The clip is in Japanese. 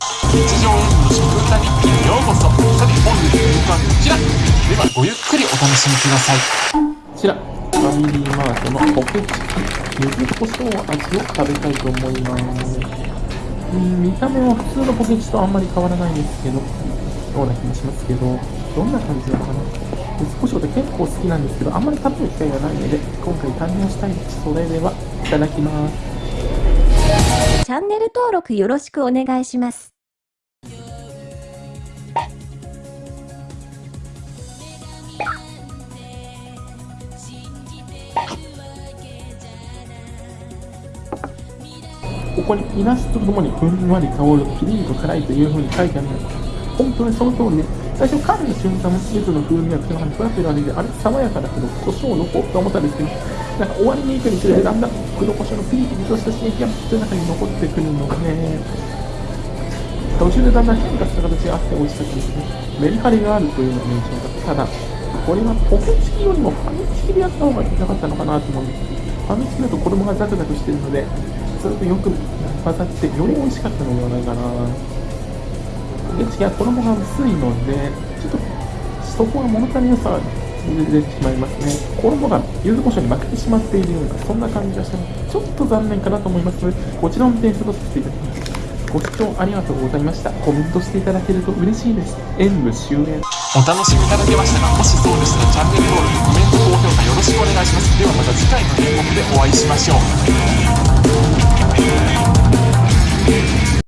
日常演舞の食歌日記へようこそさて本日の演舞はこちらではごゆっくりお楽しみくださいこちら、ファミリーマートのポケチキ、柚子胡椒味を食べたいと思います。ん、見た目は普通のポケチとあんまり変わらないんですけど、ような気もしますけど、どんな感じなのかな。柚子胡椒って結構好きなんですけど、あんまり食べる機会がないので、今回堪能したいです。それでは、いただきます。チャンネル登録よろしくお願いします。ここにイラストとともにふんわり香るピリリと辛いという風に書いてあるの本当にその通りで、最初噛んだ瞬間、柚子の風味が口の中にふわってる味で、あれ爽やかだけど、胡椒のこうと思ったんですけど、なんか終わりに行くにつれて、だんだん黒胡椒のピリピリとした刺激が口の中に残ってくるので、途中でだんだん変化した形があって美味しかったですね。メリハリがあるというのが印象だった。ただ、これはポケチキよりもファミチキでやった方が良かったのかなと思うんです。ファミチキだと子供がザクザクしてるので、それとよく混ざってより美味しかったのではないかな。ポケチキは衣が薄いので、ちょっとそこは物足りなさが出てしまいますね。衣が柚子胡椒に負けてしまっているような、そんな感じがして、ちょっと残念かなと思いますので、こちらの点数とさせていただきます。ご視聴ありがとうございました。コメントしていただけると嬉しいです。演舞終演。お楽しみいただけましたかもしそうでしたらチャンネル登録コメント高評価よろしくお願いしますではまた次回の演目でお会いしましょう